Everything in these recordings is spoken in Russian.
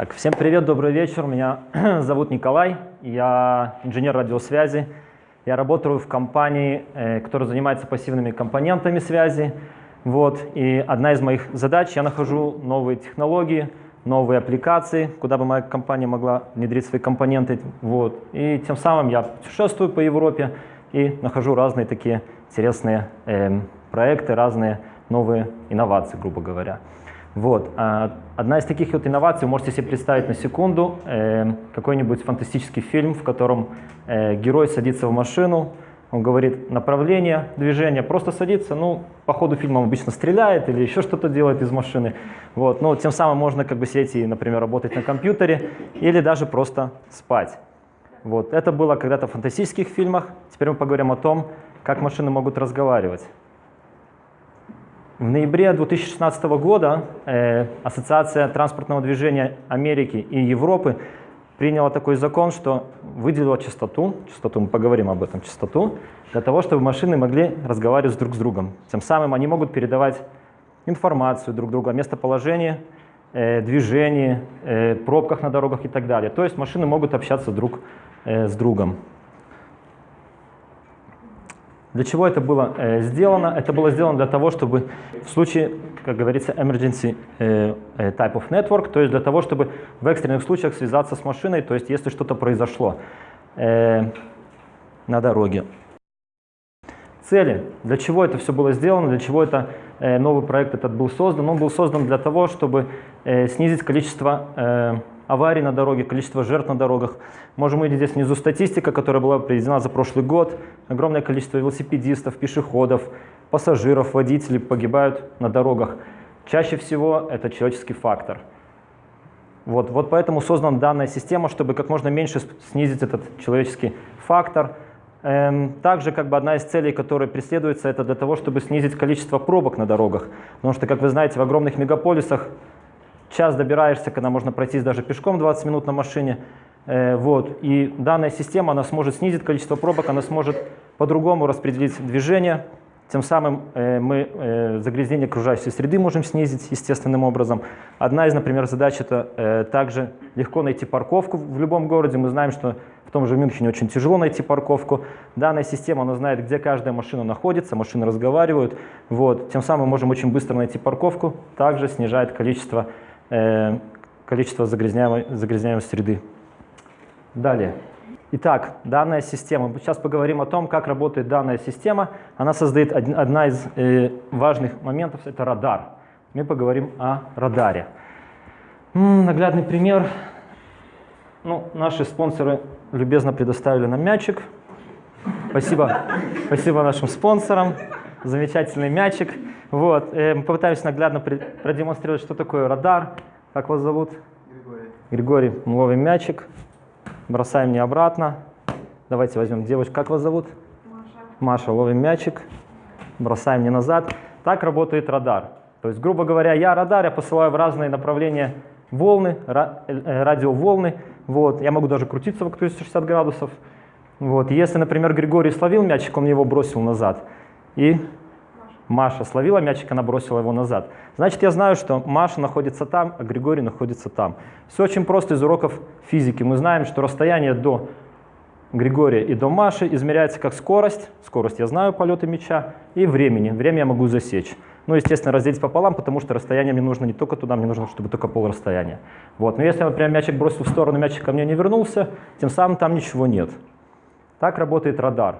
Так, всем привет, добрый вечер. Меня зовут Николай, я инженер радиосвязи. Я работаю в компании, э, которая занимается пассивными компонентами связи. Вот, и одна из моих задач, я нахожу новые технологии, новые аппликации, куда бы моя компания могла внедрить свои компоненты. Вот. И тем самым я путешествую по Европе и нахожу разные такие интересные э, проекты, разные новые инновации, грубо говоря. Вот. А одна из таких вот инноваций, можете себе представить на секунду, э, какой-нибудь фантастический фильм, в котором э, герой садится в машину, он говорит направление движения, просто садится, ну, по ходу фильма он обычно стреляет или еще что-то делает из машины. Вот. Но тем самым можно как бы сидеть и, например, работать на компьютере или даже просто спать. Вот. Это было когда-то в фантастических фильмах. Теперь мы поговорим о том, как машины могут разговаривать. В ноябре 2016 года э, Ассоциация транспортного движения Америки и Европы приняла такой закон, что выделила частоту, частоту мы поговорим об этом, частоту, для того, чтобы машины могли разговаривать друг с другом. Тем самым они могут передавать информацию друг другу о местоположении, э, движении, э, пробках на дорогах и так далее. То есть машины могут общаться друг с другом. Для чего это было э, сделано? Это было сделано для того, чтобы в случае, как говорится, emergency э, э, type of network, то есть для того, чтобы в экстренных случаях связаться с машиной, то есть если что-то произошло э, на дороге. Цели. Для чего это все было сделано, для чего это э, новый проект этот был создан? Он был создан для того, чтобы э, снизить количество аварий на дороге, количество жертв на дорогах. Можем увидеть здесь внизу статистика, которая была приведена за прошлый год. Огромное количество велосипедистов, пешеходов, пассажиров, водителей погибают на дорогах. Чаще всего это человеческий фактор. Вот, вот поэтому создана данная система, чтобы как можно меньше снизить этот человеческий фактор. Эм, также как бы одна из целей, которая преследуется, это для того, чтобы снизить количество пробок на дорогах. Потому что, как вы знаете, в огромных мегаполисах час добираешься, когда можно пройтись даже пешком 20 минут на машине. Э, вот. И данная система, она сможет снизить количество пробок, она сможет по-другому распределить движение. Тем самым э, мы э, загрязнение окружающей среды можем снизить естественным образом. Одна из, например, задач – это также легко найти парковку в любом городе. Мы знаем, что в том же Мюнхене очень тяжело найти парковку. Данная система, она знает, где каждая машина находится, машины разговаривают. Вот. Тем самым мы можем очень быстро найти парковку, также снижает количество количество загрязняемой, загрязняемой среды. Далее. Итак, данная система. Сейчас поговорим о том, как работает данная система. Она создает один, одна из э, важных моментов, это радар. Мы поговорим о радаре. М -м, наглядный пример. Ну, наши спонсоры любезно предоставили нам мячик. Спасибо, спасибо нашим спонсорам. Замечательный мячик. Вот, э, мы попытаемся наглядно продемонстрировать, что такое радар. Как вас зовут? Григорий. Григорий, мы ловим мячик, бросаем не обратно. Давайте возьмем девочку. Как вас зовут? Маша. Маша, ловим мячик, бросаем не назад. Так работает радар. То есть, грубо говоря, я радар, я посылаю в разные направления волны, э, радиоволны. Вот. Я могу даже крутиться вокруг 360 градусов. Вот. Если, например, Григорий словил мячик, он его бросил назад. И Маша словила мячик, она бросила его назад. Значит, я знаю, что Маша находится там, а Григорий находится там. Все очень просто из уроков физики. Мы знаем, что расстояние до Григория и до Маши измеряется как скорость, скорость я знаю полета мяча, и времени, время я могу засечь. Ну, естественно, разделить пополам, потому что расстояние мне нужно не только туда, мне нужно, чтобы только пол расстояния. Вот. Но если, например, мячик бросил в сторону, мячик ко мне не вернулся, тем самым там ничего нет. Так работает радар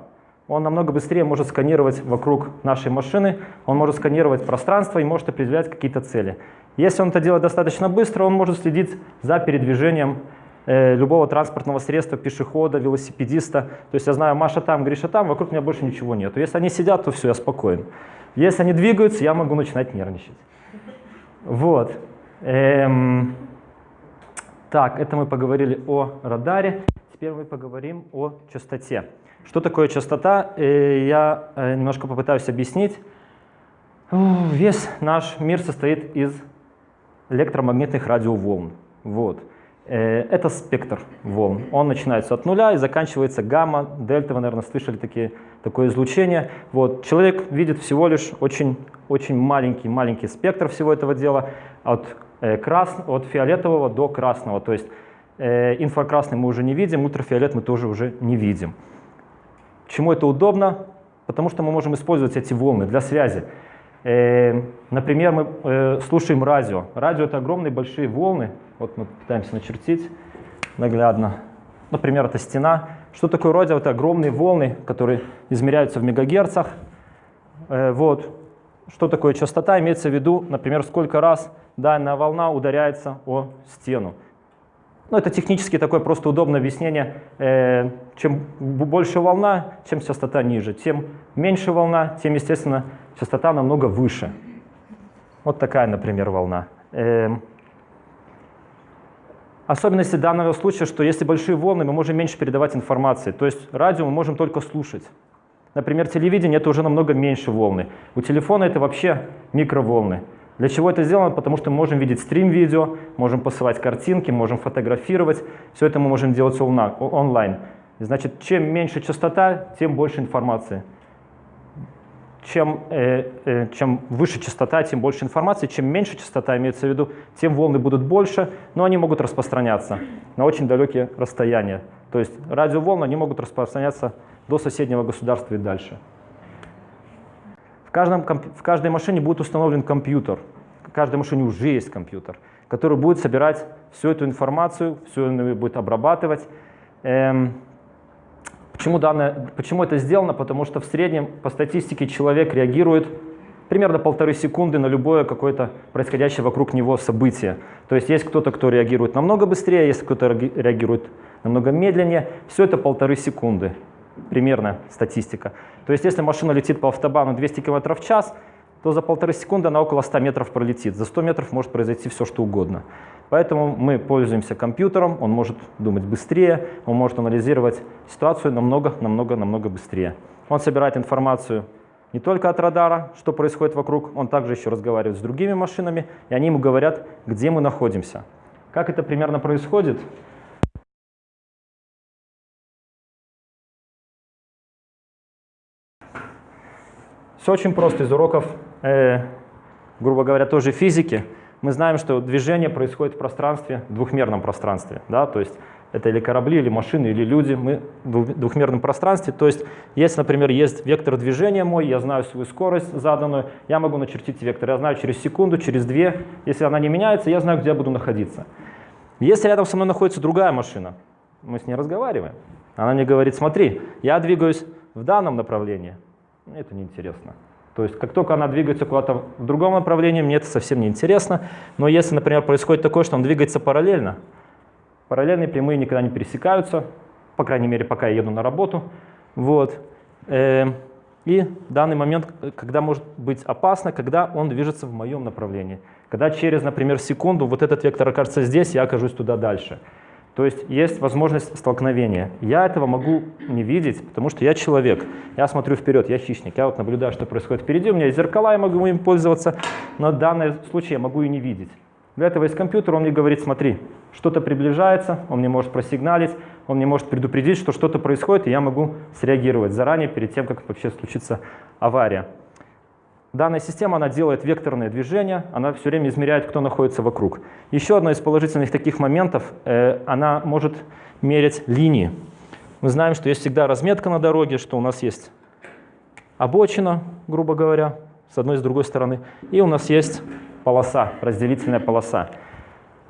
он намного быстрее может сканировать вокруг нашей машины, он может сканировать пространство и может определять какие-то цели. Если он это делает достаточно быстро, он может следить за передвижением э, любого транспортного средства, пешехода, велосипедиста. То есть я знаю, Маша там, Гриша там, вокруг меня больше ничего нет. Если они сидят, то все, я спокоен. Если они двигаются, я могу начинать нервничать. Вот. Эм... Так, это мы поговорили о радаре. Теперь мы поговорим о частоте. Что такое частота? Я э, немножко попытаюсь объяснить. Весь наш мир состоит из электромагнитных радиоволн. Вот. Э, это спектр волн. Он начинается от нуля и заканчивается гамма, дельта. Вы, наверное, слышали такие, такое излучение. Вот. Человек видит всего лишь очень, очень маленький, маленький спектр всего этого дела. От э, крас, от фиолетового до красного. То есть инфракрасный мы уже не видим, ультрафиолет мы тоже уже не видим. Чему это удобно? Потому что мы можем использовать эти волны для связи. Э, например, мы э, слушаем радио. Радио — это огромные большие волны. Вот мы пытаемся начертить наглядно. Например, это стена. Что такое радио? Это огромные волны, которые измеряются в мегагерцах. Э, вот. Что такое частота? Имеется в виду, например, сколько раз данная волна ударяется о стену. Ну, это технически такое просто удобное объяснение. Э, чем больше волна, чем частота ниже. Тем меньше волна, тем, естественно, частота намного выше. Вот такая, например, волна. Э, особенности данного случая, что если большие волны, мы можем меньше передавать информации. То есть радио мы можем только слушать. Например, телевидение — это уже намного меньше волны. У телефона это вообще микроволны. Для чего это сделано? Потому что мы можем видеть стрим-видео, можем посылать картинки, можем фотографировать. Все это мы можем делать онлайн. Значит, чем меньше частота, тем больше информации. Чем, э, э, чем выше частота, тем больше информации. Чем меньше частота, имеется в виду, тем волны будут больше, но они могут распространяться на очень далекие расстояния. То есть радиоволны они могут распространяться до соседнего государства и дальше. В, каждом, в каждой машине будет установлен компьютер. В каждой машине уже есть компьютер, который будет собирать всю эту информацию, все это будет обрабатывать. Эм, почему, данное, почему это сделано? Потому что в среднем по статистике человек реагирует примерно полторы секунды на любое какое-то происходящее вокруг него событие. То есть есть кто-то, кто реагирует намного быстрее, есть кто-то реагирует намного медленнее. Все это полторы секунды примерно статистика. То есть если машина летит по автобану 200 км в час, то за полторы секунды она около 100 метров пролетит. За 100 метров может произойти все, что угодно. Поэтому мы пользуемся компьютером, он может думать быстрее, он может анализировать ситуацию намного, намного, намного быстрее. Он собирает информацию не только от радара, что происходит вокруг, он также еще разговаривает с другими машинами, и они ему говорят, где мы находимся. Как это примерно происходит? Все очень просто из уроков, э, грубо говоря, тоже физики. Мы знаем, что движение происходит в пространстве, в двухмерном пространстве. Да? То есть это или корабли, или машины, или люди. Мы в двухмерном пространстве. То есть если, например, есть вектор движения мой, я знаю свою скорость заданную, я могу начертить вектор. Я знаю через секунду, через две. Если она не меняется, я знаю, где я буду находиться. Если рядом со мной находится другая машина, мы с ней разговариваем. Она мне говорит, смотри, я двигаюсь в данном направлении, это неинтересно. То есть как только она двигается куда-то в другом направлении, мне это совсем не интересно. Но если, например, происходит такое, что он двигается параллельно, параллельные прямые никогда не пересекаются, по крайней мере, пока я еду на работу. Вот. Эм, и данный момент, когда может быть опасно, когда он движется в моем направлении. Когда через, например, секунду вот этот вектор окажется здесь, я окажусь туда дальше. То есть есть возможность столкновения. Я этого могу не видеть, потому что я человек. Я смотрю вперед, я хищник. Я вот наблюдаю, что происходит впереди. У меня есть зеркала, я могу им пользоваться, но в данном случае я могу и не видеть. Для этого есть компьютер, он мне говорит, смотри, что-то приближается, он мне может просигналить, он мне может предупредить, что что-то происходит, и я могу среагировать заранее, перед тем, как вообще случится авария. Данная система она делает векторное движение, она все время измеряет, кто находится вокруг. Еще одно из положительных таких моментов, э, она может мерять линии. Мы знаем, что есть всегда разметка на дороге, что у нас есть обочина, грубо говоря, с одной и с другой стороны, и у нас есть полоса, разделительная полоса.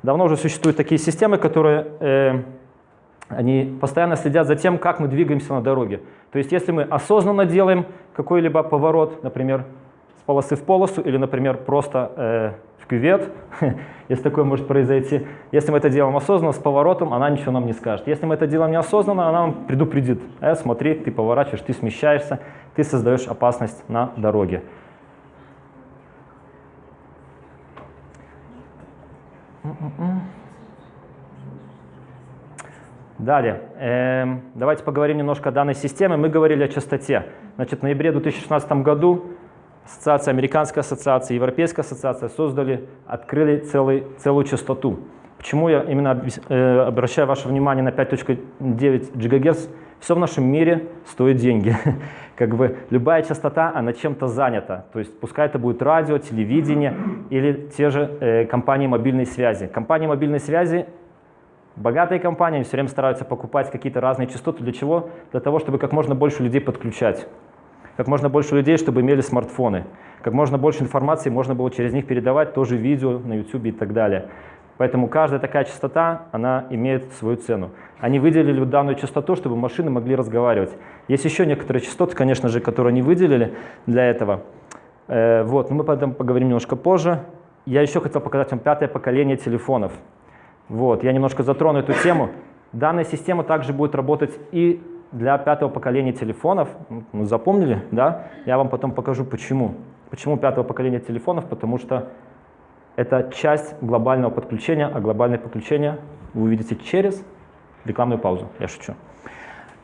Давно уже существуют такие системы, которые э, они постоянно следят за тем, как мы двигаемся на дороге. То есть если мы осознанно делаем какой-либо поворот, например, с полосы в полосу или, например, просто э, в кювет, если такое может произойти. Если мы это делаем осознанно, с поворотом, она ничего нам не скажет. Если мы это делаем неосознанно, она нам предупредит. Э, смотри, ты поворачиваешь, ты смещаешься, ты создаешь опасность на дороге. Далее, эм, давайте поговорим немножко о данной системе. Мы говорили о частоте. Значит, в ноябре 2016 году ассоциация, американская ассоциация, европейская ассоциация создали, открыли целый, целую частоту. Почему я именно э, обращаю ваше внимание на 5.9 ГГц? Все в нашем мире стоит деньги. как бы любая частота, она чем-то занята. То есть пускай это будет радио, телевидение или те же э, компании мобильной связи. Компании мобильной связи, богатые компании, все время стараются покупать какие-то разные частоты. Для чего? Для того, чтобы как можно больше людей подключать. Как можно больше людей, чтобы имели смартфоны. Как можно больше информации можно было через них передавать, тоже видео на YouTube и так далее. Поэтому каждая такая частота, она имеет свою цену. Они выделили данную частоту, чтобы машины могли разговаривать. Есть еще некоторые частоты, конечно же, которые они выделили для этого. Э, вот, но мы об этом поговорим немножко позже. Я еще хотел показать вам пятое поколение телефонов. Вот, я немножко затрону эту тему. Данная система также будет работать и для пятого поколения телефонов. Ну, запомнили, да? Я вам потом покажу, почему. Почему пятого поколения телефонов? Потому что это часть глобального подключения, а глобальное подключение вы увидите через рекламную паузу. Я шучу.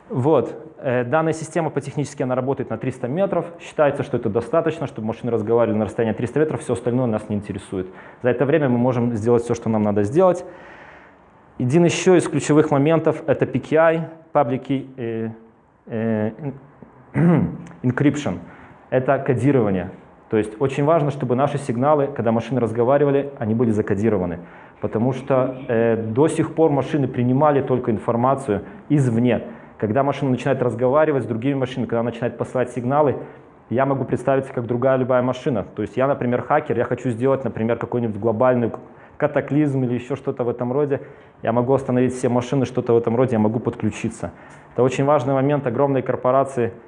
Вот. Э, данная система по технически она работает на 300 метров. Считается, что это достаточно, чтобы машины разговаривали на расстоянии 300 метров. Все остальное нас не интересует. За это время мы можем сделать все, что нам надо сделать. Один еще из ключевых моментов — это PKI, Public Key э, э, Encryption. Это кодирование. То есть очень важно, чтобы наши сигналы, когда машины разговаривали, они были закодированы. Потому что э, до сих пор машины принимали только информацию извне. Когда машина начинает разговаривать с другими машинами, когда она начинает посылать сигналы, я могу представиться как другая любая машина. То есть я, например, хакер, я хочу сделать, например, какой-нибудь глобальный катаклизм или еще что-то в этом роде. Я могу остановить все машины, что-то в этом роде, я могу подключиться. Это очень важный момент. Огромные корпорации –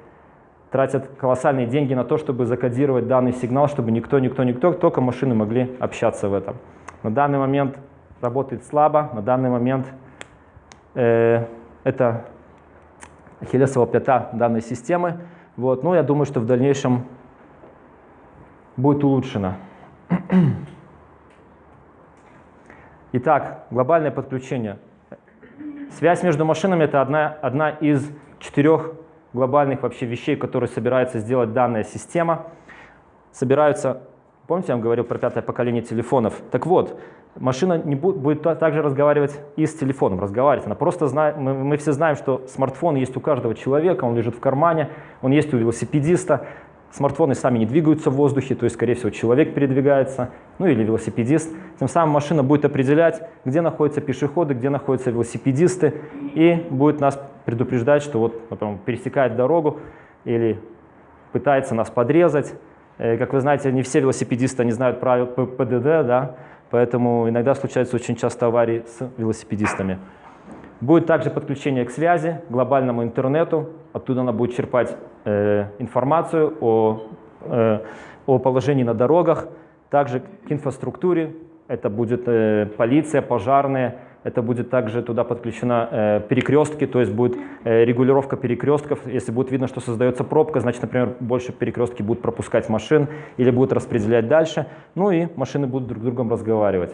тратят колоссальные деньги на то, чтобы закодировать данный сигнал, чтобы никто, никто, никто, только машины могли общаться в этом. На данный момент работает слабо, на данный момент э, это ахиллесова пята данной системы. Вот. Но я думаю, что в дальнейшем будет улучшено. Итак, глобальное подключение. Связь между машинами – это одна, одна из четырех глобальных вообще вещей, которые собирается сделать данная система. Собираются, помните, я вам говорил про пятое поколение телефонов? Так вот, машина не будет, будет также разговаривать и с телефоном, разговаривать. Она просто знает, мы, мы все знаем, что смартфон есть у каждого человека, он лежит в кармане, он есть у велосипедиста. Смартфоны сами не двигаются в воздухе, то есть, скорее всего, человек передвигается, ну или велосипедист. Тем самым машина будет определять, где находятся пешеходы, где находятся велосипедисты, и будет нас предупреждать, что вот, например, пересекает дорогу или пытается нас подрезать. Э, как вы знаете, не все велосипедисты не знают правил ПДД, да, поэтому иногда случаются очень часто аварии с велосипедистами. Будет также подключение к связи, глобальному интернету. Оттуда она будет черпать э, информацию о, э, о положении на дорогах. Также к инфраструктуре. Это будет э, полиция, пожарные. Это будет также туда подключена э, перекрестки, то есть будет э, регулировка перекрестков. Если будет видно, что создается пробка, значит, например, больше перекрестки будут пропускать машин или будут распределять дальше. Ну и машины будут друг с другом разговаривать.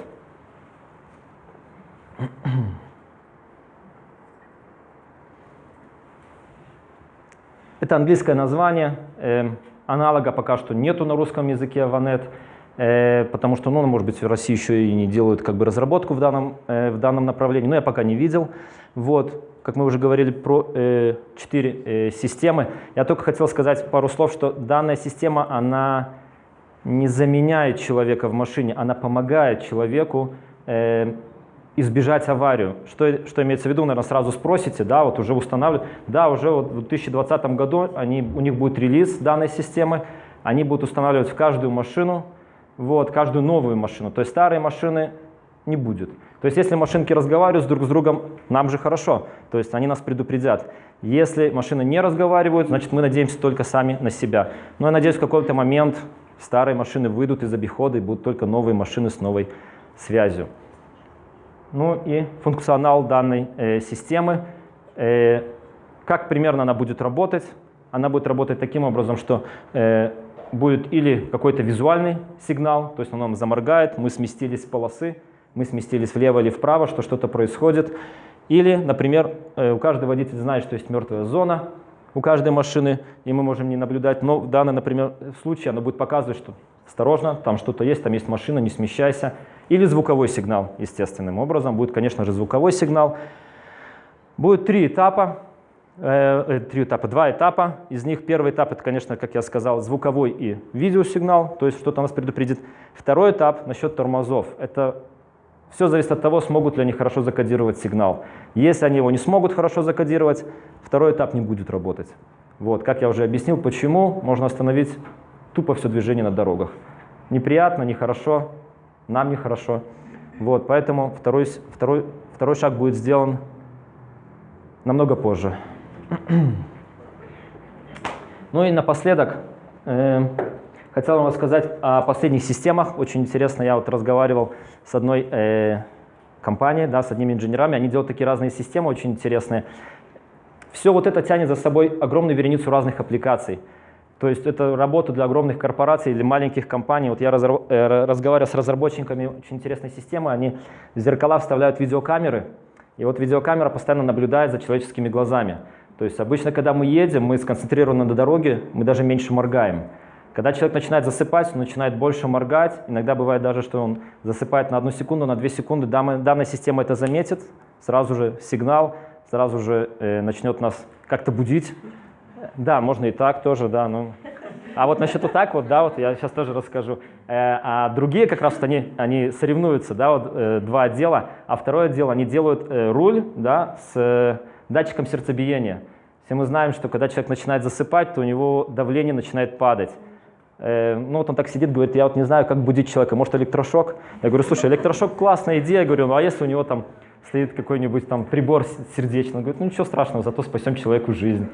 Это английское название, э, аналога пока что нету на русском языке Vanet, э, потому что, ну, может быть, в России еще и не делают как бы разработку в данном, э, в данном направлении, но я пока не видел. Вот, как мы уже говорили про э, э, системы, я только хотел сказать пару слов, что данная система, она не заменяет человека в машине, она помогает человеку э, избежать аварию. Что, что имеется в виду, наверное, сразу спросите, да, вот уже устанавливают. Да, уже вот в 2020 году они, у них будет релиз данной системы, они будут устанавливать в каждую машину, вот, каждую новую машину. То есть старые машины не будет. То есть если машинки разговаривают друг с другом, нам же хорошо. То есть они нас предупредят. Если машины не разговаривают, значит мы надеемся только сами на себя. Но я надеюсь, в какой-то момент старые машины выйдут из обихода и будут только новые машины с новой связью. Ну и функционал данной э, системы. Э, как примерно она будет работать? Она будет работать таким образом, что э, будет или какой-то визуальный сигнал, то есть он нам заморгает, мы сместились с полосы, мы сместились влево или вправо, что что-то происходит. Или, например, э, у каждого водителя знает, что есть мертвая зона у каждой машины, и мы можем не наблюдать, но в данном, например, случае она будет показывать, что осторожно, там что-то есть, там есть машина, не смещайся. Или звуковой сигнал, естественным образом. Будет, конечно же, звуковой сигнал. Будет три этапа. Э, э, три этапа, два этапа. Из них первый этап, это, конечно, как я сказал, звуковой и видеосигнал, то есть что-то нас предупредит. Второй этап насчет тормозов. Это все зависит от того, смогут ли они хорошо закодировать сигнал. Если они его не смогут хорошо закодировать, второй этап не будет работать. Вот, как я уже объяснил, почему можно остановить тупо все движение на дорогах. Неприятно, нехорошо, нам нехорошо. Вот, поэтому второй, второй, второй шаг будет сделан намного позже. Ну и напоследок э, хотел вам рассказать о последних системах. Очень интересно, я вот разговаривал с одной э, компанией, да, с одними инженерами. Они делают такие разные системы, очень интересные. Все вот это тянет за собой огромную вереницу разных аппликаций. То есть это работа для огромных корпораций или маленьких компаний. Вот я э, разговаривал с разработчиками очень интересной системы. Они в зеркала вставляют видеокамеры, и вот видеокамера постоянно наблюдает за человеческими глазами. То есть обычно, когда мы едем, мы сконцентрированы на дороге, мы даже меньше моргаем. Когда человек начинает засыпать, он начинает больше моргать. Иногда бывает даже, что он засыпает на одну секунду, на две секунды. Данная система это заметит, сразу же сигнал, сразу же э, начнет нас как-то будить. Да, можно и так тоже, да. Ну. А вот насчет вот так вот, да, вот я сейчас тоже расскажу. Э, а другие как раз вот они, они соревнуются, да, вот э, два отдела. А второе отдел, они делают э, руль, да, с датчиком сердцебиения. Все мы знаем, что когда человек начинает засыпать, то у него давление начинает падать. Ну вот он так сидит, говорит, я вот не знаю, как будить человека, может электрошок? Я говорю, слушай, электрошок классная идея, я говорю, ну а если у него там стоит какой-нибудь там прибор сердечный. Он говорит, ну ничего страшного, зато спасем человеку жизнь.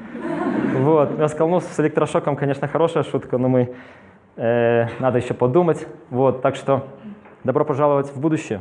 Вот. Ну с электрошоком, конечно, хорошая шутка, но мы, э, надо еще подумать. Вот. Так что добро пожаловать в будущее.